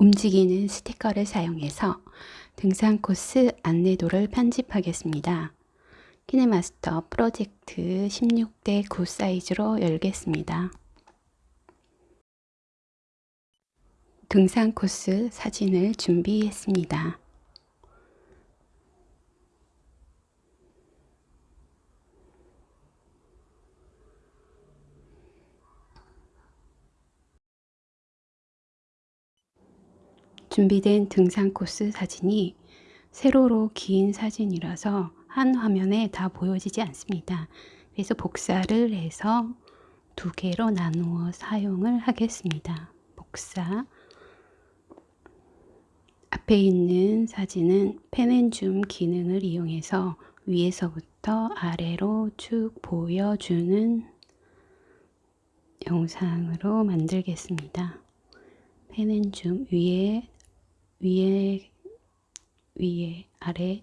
움직이는 스티커를 사용해서 등산 코스 안내도를 편집하겠습니다. 키네마스터 프로젝트 16대 9 사이즈로 열겠습니다. 등산 코스 사진을 준비했습니다. 준비된 등산 코스 사진이 세로로 긴 사진이라서 한 화면에 다 보여지지 않습니다. 그래서 복사를 해서 두 개로 나누어 사용을 하겠습니다. 복사 앞에 있는 사진은 펜앤줌 기능을 이용해서 위에서부터 아래로 쭉 보여주는 영상으로 만들겠습니다. 펜앤줌 위에 위에 위에 아래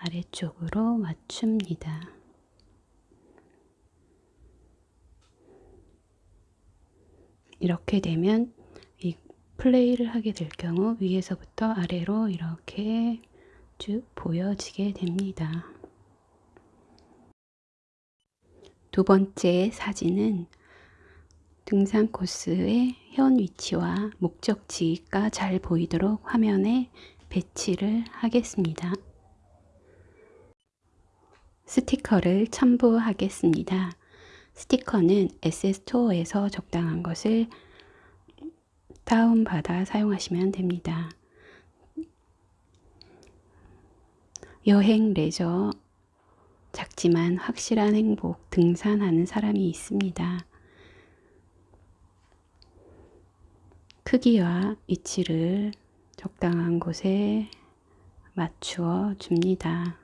아래쪽으로 맞춥니다. 이렇게 되면 이 플레이를 하게 될 경우 위에서부터 아래로 이렇게 쭉 보여지게 됩니다. 두 번째 사진은 등산 코스의 현 위치와 목적지가 잘 보이도록 화면에 배치를 하겠습니다. 스티커를 첨부하겠습니다. 스티커는 SS토어에서 적당한 것을 다운받아 사용하시면 됩니다. 여행, 레저, 작지만 확실한 행복, 등산하는 사람이 있습니다. 크기와 위치를 적당한 곳에 맞추어 줍니다.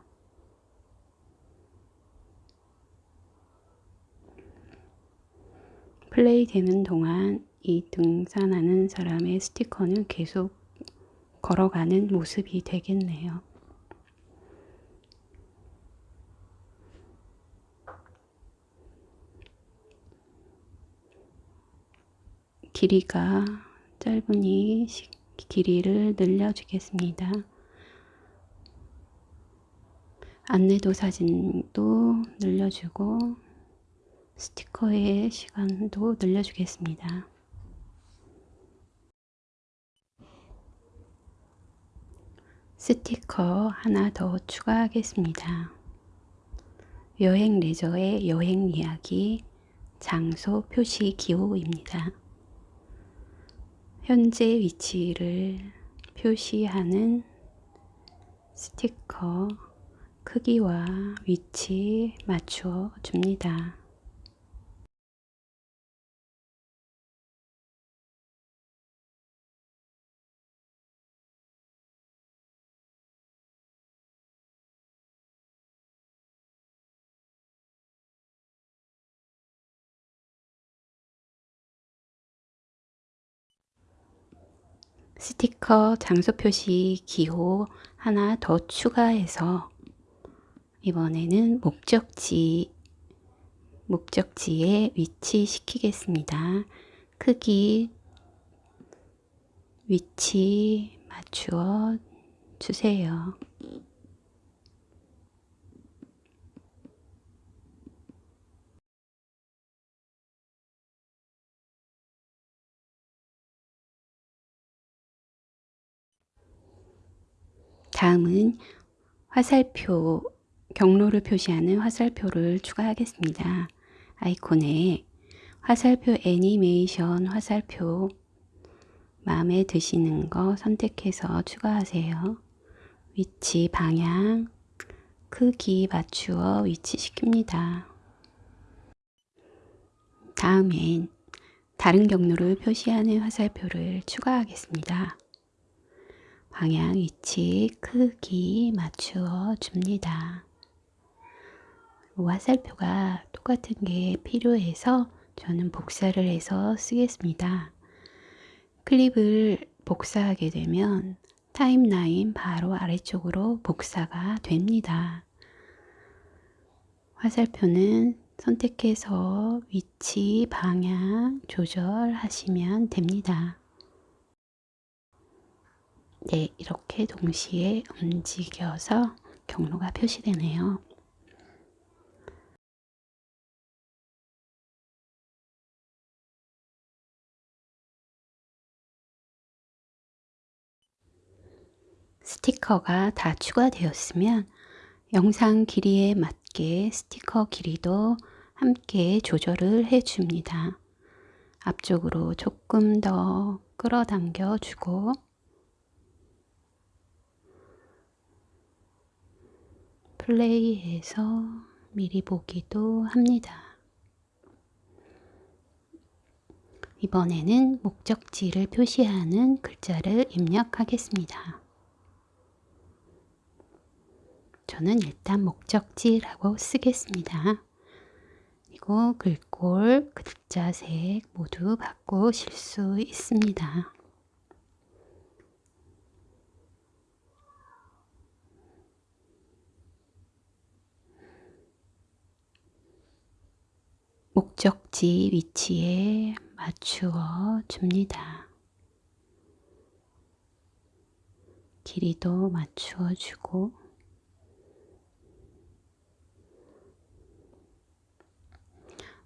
플레이 되는 동안 이 등산하는 사람의 스티커는 계속 걸어가는 모습이 되겠네요. 길이가 짧으니 길이를 늘려주겠습니다. 안내도 사진도 늘려주고 스티커의 시간도 늘려주겠습니다. 스티커 하나 더 추가하겠습니다. 여행 레저의 여행 이야기 장소 표시 기호입니다. 현재 위치를 표시하는 스티커 크기와 위치 맞추어 줍니다. 스티커 장소 표시 기호 하나 더 추가해서 이번에는 목적지 목적지에 위치시키겠습니다. 크기 위치 맞추어 주세요. 다음은 화살표, 경로를 표시하는 화살표를 추가하겠습니다. 아이콘에 화살표 애니메이션 화살표 마음에 드시는 거 선택해서 추가하세요. 위치, 방향, 크기 맞추어 위치시킵니다. 다음엔 다른 경로를 표시하는 화살표를 추가하겠습니다. 방향, 위치, 크기 맞추어 줍니다. 화살표가 똑같은 게 필요해서 저는 복사를 해서 쓰겠습니다. 클립을 복사하게 되면 타임라인 바로 아래쪽으로 복사가 됩니다. 화살표는 선택해서 위치, 방향 조절하시면 됩니다. 네, 이렇게 동시에 움직여서 경로가 표시되네요. 스티커가 다 추가되었으면 영상 길이에 맞게 스티커 길이도 함께 조절을 해줍니다. 앞쪽으로 조금 더 끌어당겨 주고 플레이해서 미리 보기도 합니다. 이번에는 목적지를 표시하는 글자를 입력하겠습니다. 저는 일단 목적지라고 쓰겠습니다. 그리고 글꼴, 글자색 모두 바꾸실 수 있습니다. 목적지 위치에 맞추어 줍니다. 길이도 맞추어 주고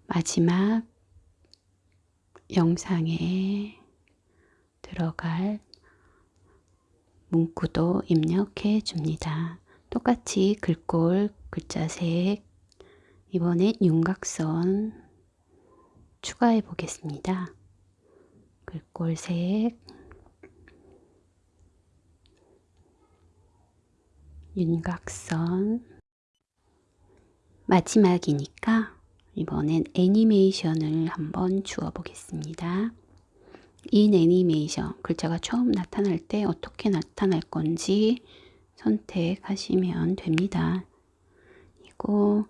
마지막 영상에 들어갈 문구도 입력해 줍니다. 똑같이 글꼴, 글자색, 이번엔 윤곽선 추가해 보겠습니다. 글꼴색, 윤곽선, 마지막이니까 이번엔 애니메이션을 한번 주어 보겠습니다. 인 애니메이션 글자가 처음 나타날 때 어떻게 나타날 건지 선택하시면 됩니다. 이거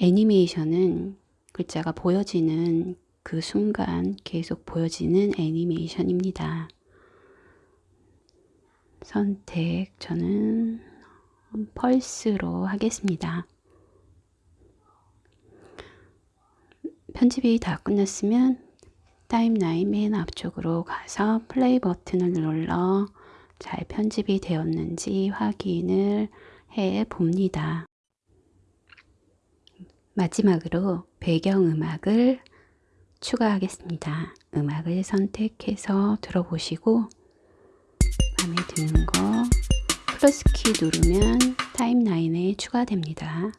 애니메이션은 글자가 보여지는 그 순간 계속 보여지는 애니메이션입니다. 선택 저는 펄스로 하겠습니다. 편집이 다 끝났으면 타임라인 맨 앞쪽으로 가서 플레이 버튼을 눌러 잘 편집이 되었는지 확인을 해 봅니다. 마지막으로 배경음악을 추가하겠습니다. 음악을 선택해서 들어보시고 마음에 드는 거 플러스 키 누르면 타임라인에 추가됩니다.